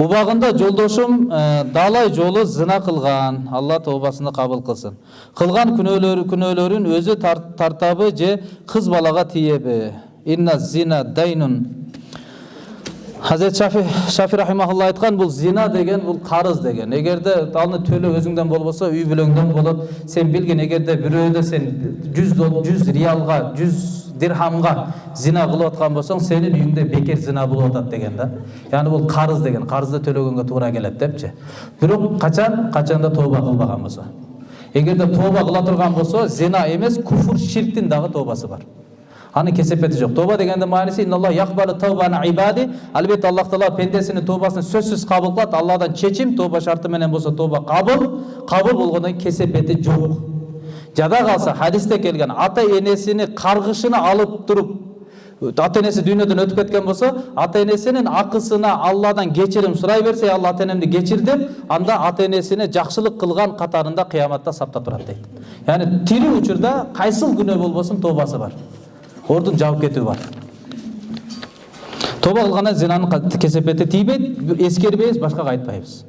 Убағында жолдошым ә, э, далай жолы зына қылған, Алла таубасыны қабыл қылсын. Қылған күнөлөрүн күнөлөрүн өзі тартабы же қыз балаға тиебі. Инна зина дайнун. Хазрет Шафи Шафи рахимахулла айтқан, бұл зина деген бұл қарыз деген. Егерде талны төлі өзіңден болбаса, үй бүлөңдөн болып, Сен билген егерде бирөөдө сен 100 100 риалға, 100 дирхамға зина қылып отқан болсаң сенің үйіңде бекер зина болып жатады деген да. Яғни бұл қарыз деген қарызды төлегенге тура келеді депші. Бирок қачан? Қашанда тоба қылбаған болса. Эгерде тоба қыла тұрған болса зина емес куфур ширктин дагы тобасы бар. Анын кесепети жок тоба дегендин мааниси ибади аллах таала пендесинин тобасын сөзсүз кабыл кылат алладан чечим тоба шарты менен болсо тоба кабыл кабыл болгондон кесепети жок жада калса хадисте келген ата энесини каргышына алып туруп ата энеси дүйнөдөн өтүп кеткен болсо ата энесинин акысына алладан кечирим сурай берсе алла ата энемди кечир деп анда ата энесине жакшылык кылган катарында кыяматта саптап турат дейт яғни тирүү учурда кайсыл күнөө болбосун тообасы бар. Ордун жабып кетүү бар. Тооба кылгандан зинанын кесепети тийбейт эскербейбиз башкага айтпайбыз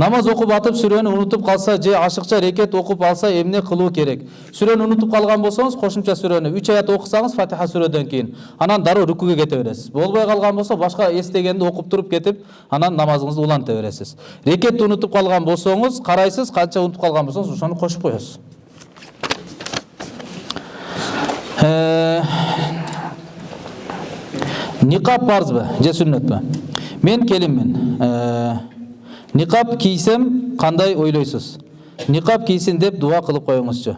намаз окуп атып сүрөнү унутуп калса же ашыкча рекет окуп алса эмне кылуу керек сүрөнү унутуп калган болсоңуз кошумча сүрөнү үч аят окусаңыз фатиха сүрөдөн кийин анан дароо рукуге кете бересиз болбой калган болсо башка эстегенди окуп туруп кетип анан намазыңызды уланта бересиз рекетти унутуп калган болсоңуз карайсыз канча унутуп калган болсоңуз ошону кошуп коесуз никап же сүннөтпү мен келинмин никап кийсем кандай ойлойсуз никап кийсин деп дуа кылып коюңузчу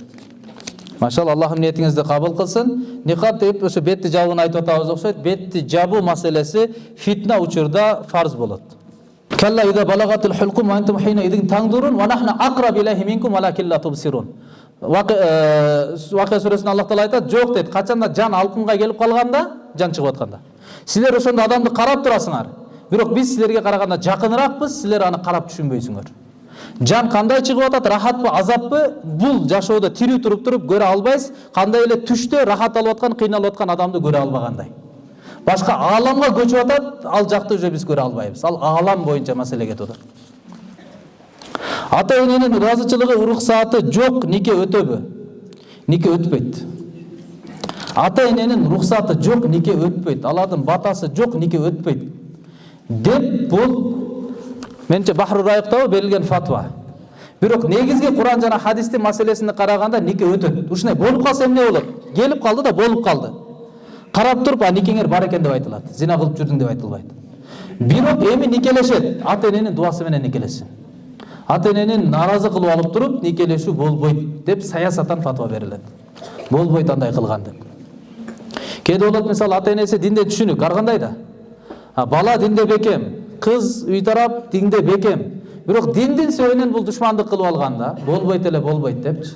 машалла аллахым ниетиңизди кабыл кылсын никап деп ошо бетти жабууну айтып атабыз окшойт бетти жабуу маселеси фитна учурда фарз болот вакия сүрөсүндө аллах таала айтат жок дейт качанда жан алкымга келип калганда жан чыгып атканда силер ошондо адамды карап турасыңар бирок биз силерге караганда жакыныракпыз силер аны карап түшүнбөйсүңөр жан кандай чыгып атат рахатпы азаппы бул жашоодо тирүү туруп туруп көрө албайсыз кандай эле түштө рахат алып аткан кыйналып аткан адамды көрө албагандай башка ааламга көчүп атат ал жакты уже биз көрө албайбыз ал аалам боюнча маселе кетип атат ата эненин ыраазычылыгы уруксааты жок нике өтөбү нике өтпөйт ата эненин уруксаты жок нике өтпөйт алардын батасы жок нике өтпөйт деп бул менимче бахру райыктабы берилген фатва бирок негизги куран жана хадистин маселесине караганда нике өтөт ушундай болуп калса эмне болот келип калды да болуп калды карап туруп а никеңер бар экен деп айтылат зина кылып жүрдүң деп айтылбайт бирок эми никелешет ата эненин дуасы менен никелешсин ата эненин нааразы кылып алып туруп никелешүү болбойт деп саясатан фатва берилет болбойт андай кылган деп кээде болот мисалы ата энеси динде түшүнүк ар кандай да бала динде бекем кыз үй тарап динде бекем бирок диндин себебинен бул душмандык кылып алган да болбойт эле болбойт депчи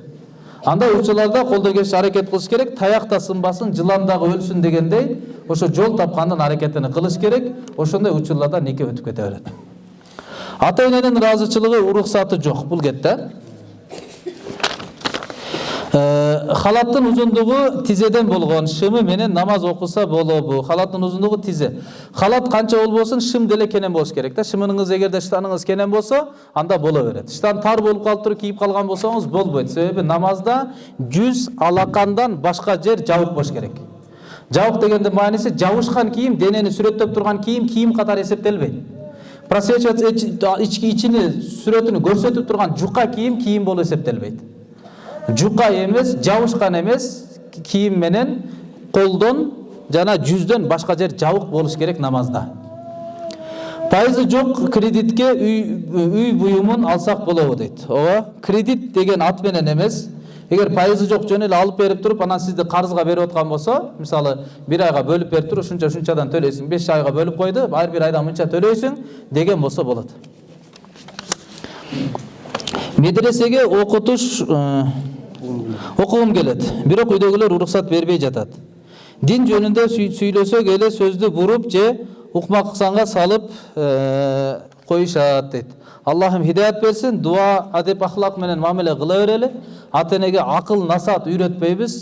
андай учурларда колдон келишинче аракет кылыш керек таяк да сынбасын жылан дагы өлсүн дегендей ошо жол тапкандын аракетин кылыш керек ошондой учурларда нике өтүп кете берет ата эненин ыраазычылыгы уруксаты жок бул кетти халаттын узундугу тизеден болгон шымы менен намаз окуса болобу халаттын узундугу тизе халат канча болбосун шым деле кенен болуш керек да шымыңыз эгерде штаныңыз кенен болсо анда боло берет штан тар болуп калып туруп кийип калган болсоңуз болбойт себеби намазда жүз алакандан башка жер жабык болуш керек. Жабык дегендин мааниси жабышкан кийим денени сүрөттөп турган кийим кийим катары эсептелбейт просвечивать ички ичини сүрөтүнү көрсөтүп турган жука кийим кийим болуп эсептелбейт жука эмес жабышкан эмес кийим менен колдон жана жүздөн башка жер жабык болуш керек намазда пайызы жок кредитке үй буюмун алсак болобу дейт ооба кредит деген ат менен эмес эгер пайызы жок жөн эле алып берип туруп анан сизди карызга берип аткан болсо мисалы бир айга бөлүп берип туруп ушунча ушунчадан төлөйсүң беш айга бөлүп койду ар бир айда мынча төлөйсүң деген болсо болот медресеге окутуш окугум келет бирок үйдөгүлөр уруксат бербей жатат дин жөнүндө сүйлөсөк эле сөздү буруп же укмаксанга салып коюшат дейт аллахым хидаят берсин дуа адеп ахлак менен мамиле кыла берели ата энеге акыл насаат үйрөтпөйбүз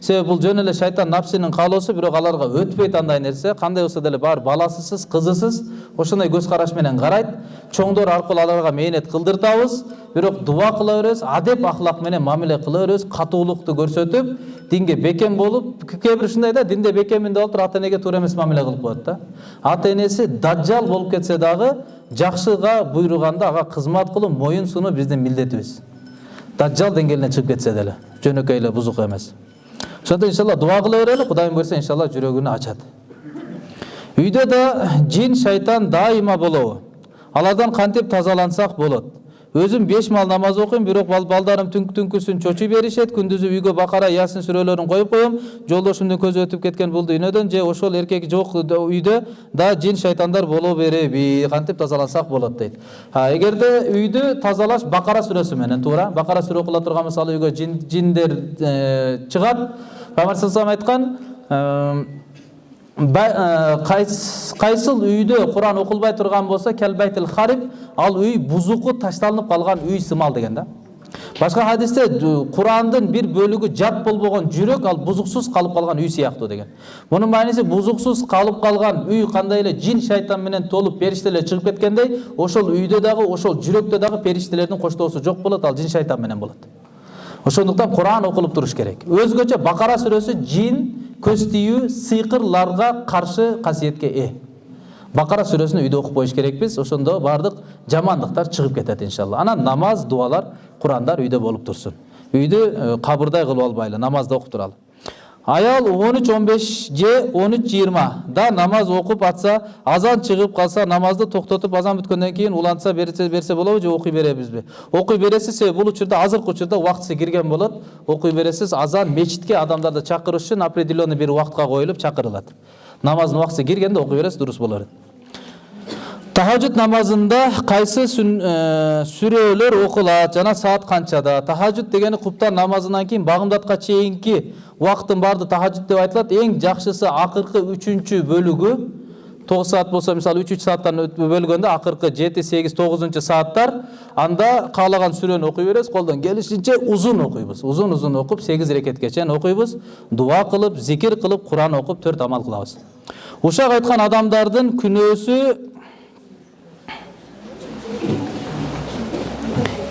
себеби бул жөн эле шайтан напсинин каалоосу бирок аларга өтпөйт андай нерсе кандай болсо деле баары баласысыз кызысыз ошондой көз караш менен карайт чоңдор аркылуу аларга мээнет кылдыртабыз бирок дуба кыла беребиз адеп ахлак менен мамиле кыла беребиз катуулукту көрсөтүп динге бекем болуп кээ бир ушундай да динде бекеммин деп алып ата энеге туура эмес мамиле кылып коет да. Ата энеси даджал болуп кетсе дагы жакшыга буйруганда ага кызмат кылуу моюн сунуу биздин милдетибиз. Даджал деңгээлине чыгып кетсе деле жөнөкөй эле бузук эмес. Ошондо иншалла дуба кыла берели кудайым буюрса иншалла жүрөгүнү ачат. Үйдө да жин шайтан дайыма болобу. Алардан кантип тазалансак болот? Өзүм беш мал намаз окуйм бирок балдарым түнкү түнкүсүн чочуй беришет күндүзү үйгө бакара ясин сүрөлөрүн коюп коем жолдошумдун көзү өтүп кеткен бул дүйнөдөн же ошол эркек жок үйдө да жин шайтандар боло береби кантип тазалансак болот дейт эгерде үйдү тазалаш бакара сүрөсү менен туура бакара сүрө окула турган мисалы үйгө жиндер чыгат пайгамбар айткан кайсыл үйдө куран окулбай турган болсо келбайтил хариб ал үй бузуку ташталынып калган үй сымал деген да башка хадисте курандын бир бөлүгү жат болбогон жүрөк ал бузуксуз калып калган үй сыяктуу деген мунун мааниси бузуксуз калып калган үй кандай эле жин шайтан менен толуп периштелер чыгып кеткендей ошол үйдө дагы ошол жүрөктө дагы периштелердин коштоосу жок болот ал жин шайтан менен ошондуктан куран окулуп туруш керек өзгөчө бакара сүрөсү жин көз тию сыйкырларга каршы касиетке ээ бакара сүрөсүн үйдө окуп коюш керекпиз ошондо баардык жамандыктар чыгып кетет иншалла анан намаз дуалар курандар үйдө болуп турсун үйдү кабырдай кылып албайлы намазды окуп туралы аял он үч он беш же он үч жыйырмада намаз окуп атса азан чыгып калса намазды токтотуп азан бүткөндөн кийин улантса берсе, берсе болобу же беребизби окуй бересиз себеби бул учурда азыркы учурда убактысы кирген болот окуй бересиз азан мечитке адамдарды чакырыш үчүн определенный бир убакытка коюлуп чакырылат намаздын убактысы киргенде окуй бересиз дурус болор тахажжуд намазында кайсы сүрөлөр окулат жана саат канчада тахажжуд дегени куптан намазынан кийин багымдатка чейинки убакыттын баарды тахажжуд деп айтылат эң жакшысы акыркы үчүнчү бөлүгү тогуз саат болсо мисалы үч үч сааттан бөлгөндө акыркы жети сегиз тогузунчу сааттар анда каалаган сүрөнү окуй беребиз колдон келишинче узун окуйбуз узун узун окуп сегиз рекетке чейин окуйбуз дуа кылып зикир кылып куран окуп төрт амал кылабыз ушак айткан адамдардын күнөөсү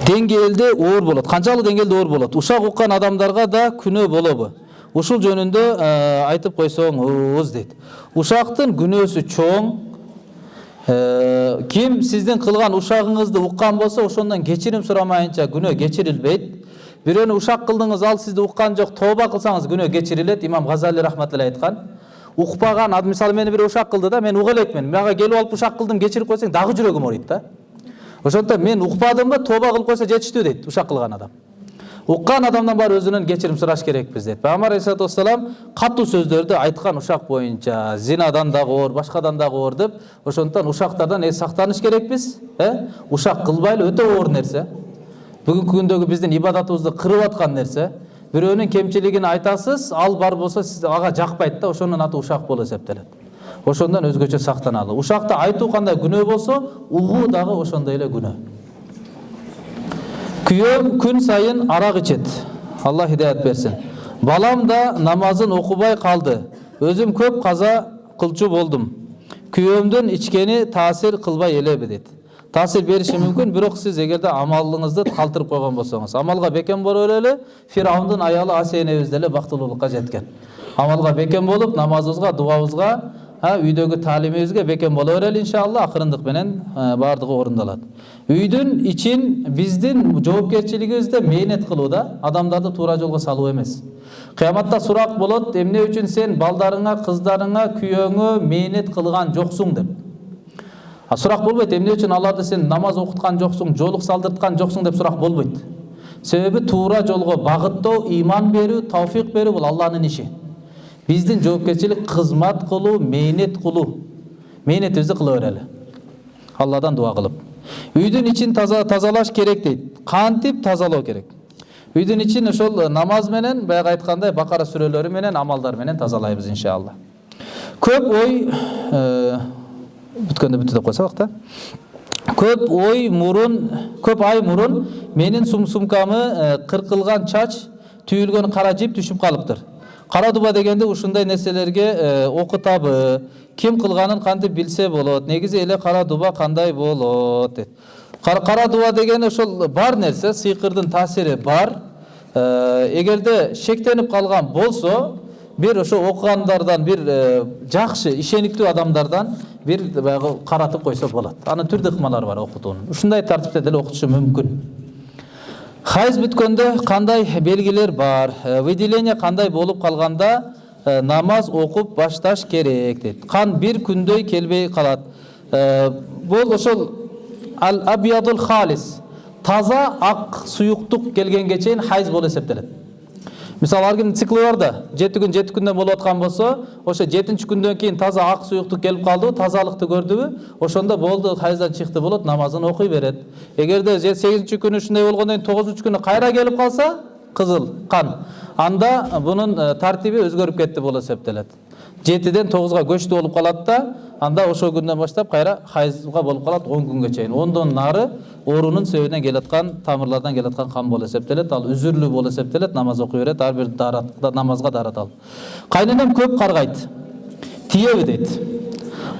деңгээлде оор болот канчалык деңгээлде оор болот ушак уккан адамдарга да күнөө болобу ушул жөнүндө айтып койсоңуз дейт. Ушактын күнөөсү чоң. Ким сиздин кылган ушагыңызды уккан болсо ошондон кечирим сурамайынча күнөө кечирилбейт. Бирөөнү ушак кылдыңыз ал сизди уккан жок тооба кылсаңыз күнөө кечирилет имам газали рахматулла айткан. Укпаган мисалы мени бир ушак кылды да мен уга элекмин мага келип алып ушак кылдым кечирип койсоң дагы жүрөгүм ооруйт да. Ошондуктан мен укпадымбы тооба кылып койсо жетиштүү дейт ушак кылган адам. Уккан адамдан баары өзүнөн кечирим сураш керекпиз дейт. Пайгамбар алейхисалату вассалам катуу сөздөрдү айткан ушак боюнча зинадан дагы оор башкадан дагы оор деп ошондуктан ушактардан э сактаныш керекпиз э? Ушак кылбайлы өтө оор нерсе. Бүгүнкү күндөгү биздин ибадатыбызды кырып аткан нерсе. Бирөөнүн кемчилигин айтасыз ал бар болсо сиз ага жакпайт да ошонун аты ушак болуп эсептелет. Ошондон өзгөчө сактаналы ушакты айтуу кандай күнөө болсо угуу дагы ошондой эле күнөө. Күйөөм күн сайын арақ ичет. Алла хидаят берсин. Балам да намазын окубай калды. Өзүм көп каза кылчу болдум. Күйөөмдүн ичкени таасир кылбай элеби дейт таасир бериши мүмкүн бирок сиз эгерде амалыңызды калтырып койгон болсоңуз. Амалга бекем боло эле фираундун аялы асия энебиз деле бактылуулукка жеткен. Амалга бекем болуп намазыбызга дубабызга үйдөгү таалимибизге бекем боло берели иншалла акырындык менен баардыгы орундалат үйдүн ичин биздин жоопкерчилигибизде мээнет кылуу да адамдарды туура жолго салуу эмес кыяматта сурак болот эмне үчүн сен балдарыңа кыздарыңа күйөөңө мээнет кылган жоксуң деп сурак болбойт эмне үчүн аларды сен намаз окуткан жоксуң жоолук салдырткан жоксуң деп сурак болбойт себеби туура жолго багыттоо ыйман берүү тауфик берүү бул алланын иши биздин жоопкерчилик кызмат кылуу мээнет кылуу мээнетибизди кыла берели алладан дуа кылып үйдүн ичин таза тазалаш керек дейт кантип тазалоо керек үйдүн ичин ошол намаз менен баягы айткандай бакара сүрөлөрү менен амалдар менен тазалайбыз иншалла көп ой бүткөндө бүтү деп койсок да көп ой мурун көп ай мурун менин сум сумкамы кыркылган чач түйүлгөн кара жип түшүп калыптыр кара дуба дегенде ушундай нерселерге окутабы ким кылганын кантип билсе болот негизи эле кара дуба кандай болот дейт кара дуба деген ошол бар нерсе сыйкырдын таасири бар эгерде шектенип калган болсо бир ошо окугандардан бир жакшы ишениктүү адамдардан бир баягы каратып койсо болот анын түрдүү ыкмалары бар окутуунун ушундай тартипте деле окутушу мүмкүн хайз бүткөндө кандай белгилер бар? Выделение кандай болуп калганда намаз окуп башташ керек дейт кан бир күндөй келбей калат бул ошол ал абиядул халис. Таза ак суюктук келгенге чейин хайз болуп эсептелет мисалы ар кимдин циклы бар да жети күн жети күндөн болуп аткан болсо ошо жетинчи күндөн кийин таза ак суюктук келип калдыбы тазалыкты көрдүбү ошондо болду хайздан чыкты болот намазын окуй берет эгерде сегизинчи күнү ушундай болгондон кийин тогузунчу күнү кайра келип калса кызыл кан анда бунун тартиби өзгөрүп кетти болуп эсептелет жетиден тогузга көчтү болуп калат да анда ошол күндөн баштап кайра хайзга болуп калат он күнгө чейин ондон нары оорунун себебинен келаткан тамырлардан келаткан кан болуп эсептелет ал үзүрлүү болуп эсептелет намаз окуй берет ар бир намазга даарат алып. Кайненем көп каргайт тиеби дейт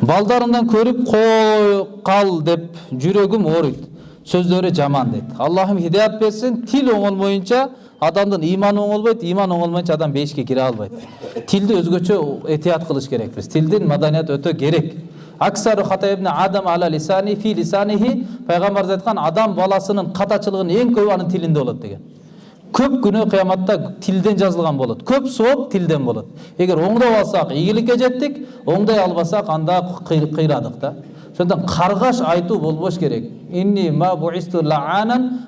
балдарымдан көрүп кой кал деп жүрөгүм ооруйт сөздөрү жаман дейт аллахым хидаят берсин тил оңолмоюнча адамдын ыйманы оңолбойт ыйман оңолмоюнча адам бейишке кире албайт тилди өзгөчө этият кылыш керекпиз тилдин маданияты өтө керек аксару адам ала лисани фи лисанихи пайгамбарыбыз айткан адам баласынын катачылыгынын эң көбү анын тилинде болот деген көп күнөө кыяматта тилден жазылган болот көп сооп тилден болот эгер оңдоп алсак ийгиликке жеттик оңдой албасак анда кыйрадык да ошондон каргаш айтуу болбош керек.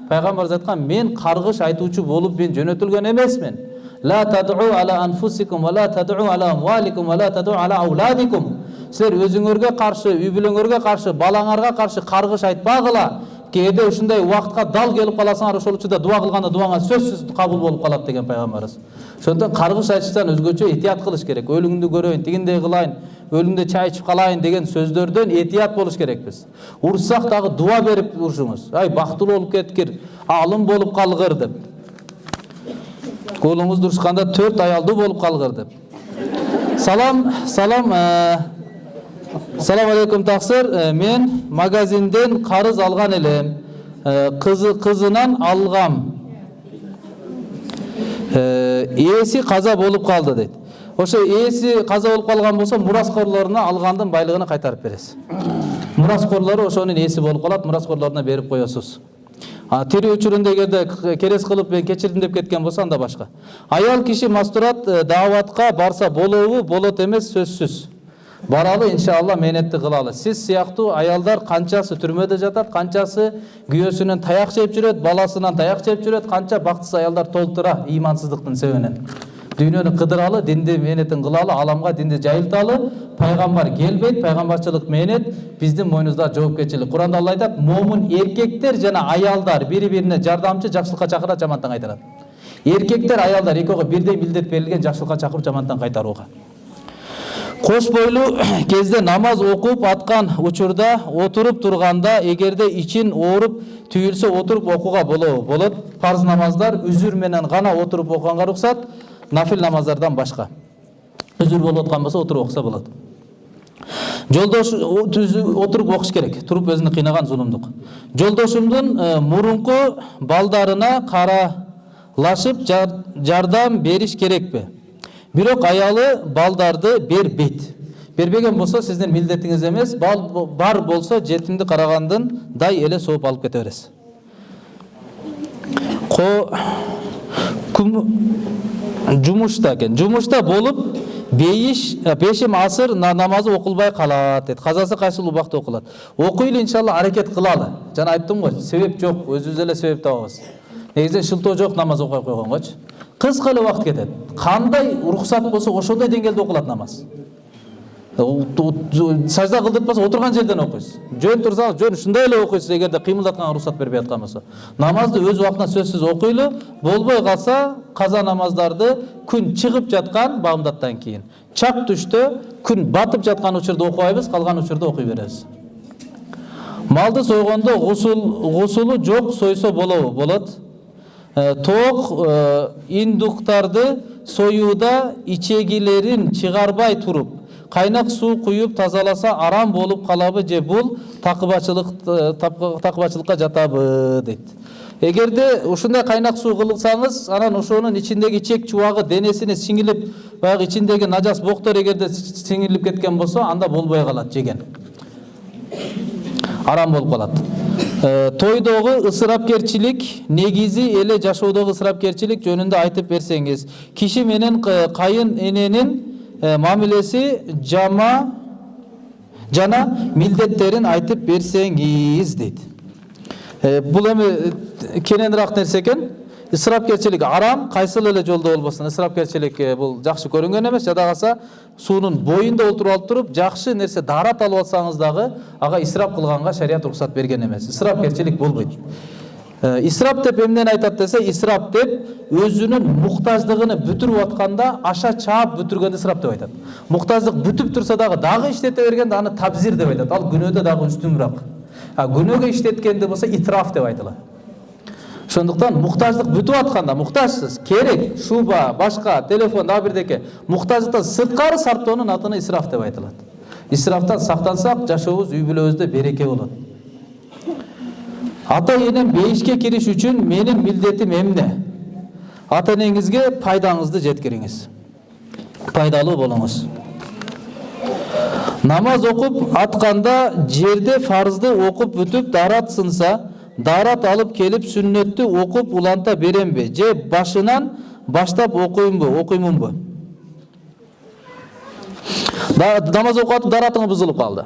Пайгамбарыбыз айткан мен каргыш айтуучу болуп мен жөнөтүлгөн ауладикум силер өзүңөргө каршы үй бүлөңөргө каршы балаңарга каршы каргыш айтпагыла кээде ушундай убакытка дал келип каласыңар ошол учурда дуба кылганда дубаңар сөзсүз кабыл болуп калат деген пайгамбарыбыз ошондон каргыш айтыштан өзгөчө этият кылыш керек. Өлүгүңдү көрөйүн тигиндей кылайын өлүмдө чай ичип калайын деген сөздөрдөн этият болуш керекпиз урушсак дагы дуба берип урушуңуз ай бактылуу болуп кеткир аалым болуп калгыр деп уулуңуз урушканда төрт аялдуу болуп калгыр деп салам салам салам алейкум таксыр мен магазинден карыз алган элем кызы кызынан алгам ээси каза болуп калды дейт ошо ээси каза болуп калган болсо мураскорлоруна алгандын байлыгын кайтарып бересиз. Мураскорлору ошонун ээси болуп калат мураскорлоруна берип коесуз. Тирүү учурунда эгерде керес кылып мен кечирдим деп кеткен болсо анда башка. Аял киши мастурат дааватка барса болобу болот эмес сөзсүз. Баралы иншалла мээнетти кылалы. Сиз сыяктуу аялдар канчасы түрмөдө жатат канчасы күйөөсүнөн таяк жеп жүрөт баласынан таяк жеп жүрөт канча бактысыз аялдар толтура ыймансыздыктын себебинен дүйнөнү кыдыралы динди мээнетин кылалы аламга динди жайылталы пайгамбар келбейт пайгамбарчылык мээнет биздин мойнубузда жоопкерчилик куранда алла айтат момун эркектер жана аялдар бири бирине жардамчы жакшылыкка чакырат жамандан кайтарат эркектер аялдар экөөгө бирдей милдет берилген жакшылыкка чакырып жамандан кайтарууга кош бойлуу кезде намаз окуп аткан учурда отуруп турганда эгерде ичин ооруп түйүлсө отуруп окууга болот парз намаздар үзүр менен гана отуруп окуганга уруксат нафил намаздардан башка үзүр болуп аткан болсо отуруп окуса болот жолдош отуруп окуш керек туруп өзүнү кыйнаган зулумдук жолдошумдун мурунку балдарына каралашып жардам бериш керекпи бирок аялы балдарды бербейт бербеген болсо сиздин милдетиңиз эмес бар болсо жетимди карагандындай эле сооп алып кете бересиз жумушта экен жумушта болуп бейиш бешим асыр намазы окулбай калат дейт казасы кайсыл убакта окулат окуйлу иншалла аракет кылалы жана айттым го себеп жок өзүбүз эле себеп табабыз негизинен шылтоо жок намаз окуй койгонгочу кыска эле убакыт кетет кандай уруксат болсо ошондой деңгээлде окулат намаз сажда кылдыртпаса отурган жерден окуйсуз жөн турсаңыз жөн ушундай эле окуйсуз эгерде кыймылдатканга уруксат бербей аткан болсо намазды өз убактында сөзсүз окуйлу болбой калса каза намаздарды күн чыгып жаткан баамдаттан кийин чак түштө күн батып жаткан учурда окубайбыз калган учурда окуй беребиз малды сойгондо гусулу жок сойсо болобу болот тоок индуктарды союуда ичегилерин чыгарбай туруп кайнак суу куюп тазаласа арам болуп калабы же бул такыбачылык такыбачылыкка жатабы дейт эгерде ушундай кайнак суу кылсаңыз анан ошонун ичиндеги ичек чубагы денесине сиңилип баягы ичиндеги нажас боктор эгерде сиңилип кеткен болсо анда болбой калат жеген. Арам болуп калат тойдогу ысырапкерчилик негизи эле жашоодогу ысырапкерчилик жөнүндө айтып берсеңиз киши менен кайын эненин мамилеси жама жана милдеттерин айтып берсеңиз дейт бул эми кененирээк нерсе экен ысырапкерчилик арам кайсыл эле жолдо болбосун ысырапкерчилик бул жакшы көрүнгөн эмес жада калса суунун боюнда отуруп алып туруп жакшы нерсе даарат алып алсаңыз дагы ага исрап кылганга шарият уруксат берген эмес ысырапкерчилик болбойт исрап деп эмнени айтат десе исрап деп өзүнүн муктаждыгын бүтүрүп атканда аша чаап бүтүргөндү исрап деп айтат муктаждык бүтүп турса дагы дагы иштете бергенде аны табзир деп айтат ал күнөөдө дагы үстүнүрөөк күнөөгө иштеткенде болсо итраф деп айтылат ошондуктан муктаждык бүтүп атканда муктажсыз керек шуба башка телефон дагы бирдеке муктаждыктан сырткары сарптоонун атына исраф деп айтылат исрафтан сактансак жашообуз үй бүлөбүздө береке болот ата энем бейишке кириш үчүн менин милдетим эмне ата энеңизге пайдаңызды жеткириңиз пайдалуу болуңуз намаз окуп атканда жерде фарзды окуп бүтүп даарат сынса даарат алып келип сүннөттү окуп уланта беремби же башынан баштап окуймбу окуймунбу намаз окуп атып дааратыңыз бузулуп калды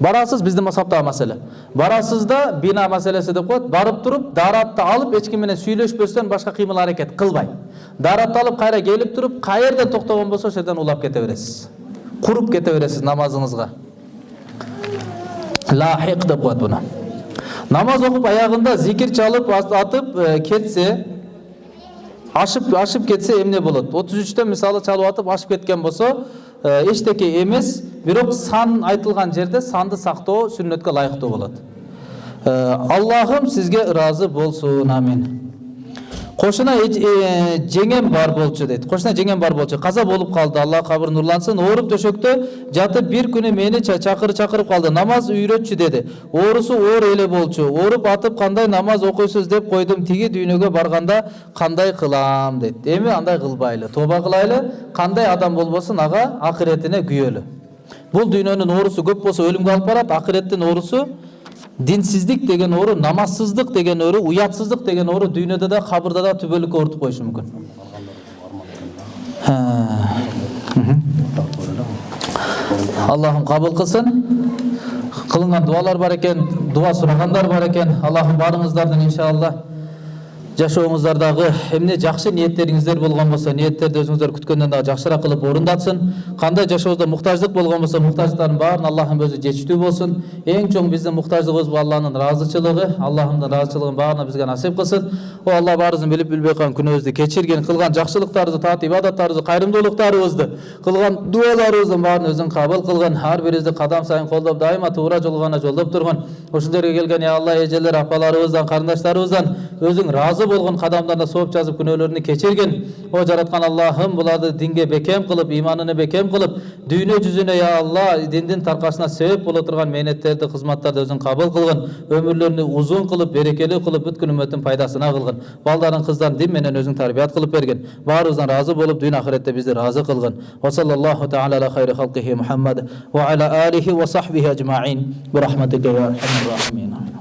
барасыз биздин мазхабтагы маселе барасыз да бина маселеси деп коет барып туруп дааратты алып эч ким менен сүйлөшпөстөн башка кыймыл аракет кылбай дааратты алып кайра келип туруп каерден токтогон болсо ошол жерден улап кете бересиз куруп кете бересиз намазыңызга лахик деп коет буну намаз окуп аягында зикир чалып атып кетсе ашып ашып кетсе эмне болот отуз үчтөн мисалы чалып атып ашып кеткен болсо эчтеке эмес бирок сан айтылган жерде санды сактоо сүннөткө ылайыктуу болот. Аллахым сизге ыраазы болсун амин. Кошуна жеңем бар болчу дейт кошуна жеңем бар болчу. Каза болуп калды алла кабырын нурлансын ооруп төшөктө жатып бир күнү мени чакыр чакырып калды намаз үйрөтчү деди оорусу оор эле болчу. Ооруп атып кандай намаз окуйсуз деп койдум тиги дүйнөгө барганда кандай кылам дейт эми андай кылбайлы тооба кылайлы кандай адам болбосун ага акыретине күйөлү бул дүйнөнүн оорусу көп болсо өлүмгө алып барат акыреттин оорусу динсиздик деген оору намазсыздык деген оору уятсыздык деген оору дүйнөдө да кабырда да түбөлүккө оорутуп коюшу мүмкүн аллахым кабыл кылсын кылынган дубалар бар экен дуба сурагандар бар экен аллахым баарыңыздардын иншалла жашооңуздардагы эмне жакшы ниеттериңиздер болгон болсо ниеттерди өзүңүздөр күткөндөн дагы жакшыраак кылып орундатсын кандай жашообузда муктаждык болгон болсо муктаждыктардын баарын аллахым өзү жетиштүү болсун. Эң чоң биздин муктаждыгыбыз бул алланын ыраазычылыгы аллахымдын ыраазычылыгын баарына бизге насип кылсын. О алла баарыбыздын билип билбей калган күнөөбүздү кечиргин кылган жакшылыктарыбызды таат ибадаттарыбызды кайрымдуулуктарыбызды кылган дубаларыбыздын баарын өзүң кабыл кылгын ар бирибизди кадам сайын колдоп дайыма туура жолго гана жолдоп тургун ушул жерге келген я алла эжелер апаларыбыздан карындаштарыбыздан өзүң ыраазы болгон кадамдарына сооп жазып күнәлеріне кешірген. О жаратқан аллахым бұларды динге бекем кылып ыйманыны бекем қылып дүние жүзіне я алла диндин таркашына себеп бола турган мээнеттерди кызматтарды өзүң қабыл кылгын өмірлеріне ұзын қылып берекелі қылып бүткүл үмметтің пайдасына кылгын балдарын кыздарын дин менен өзүң тарбият кылып берген барымыздан разы болып дүйнө ахиретте бізді разы кылгын ала хайри ва алихи ва сахбихи ажмаин бирахматика я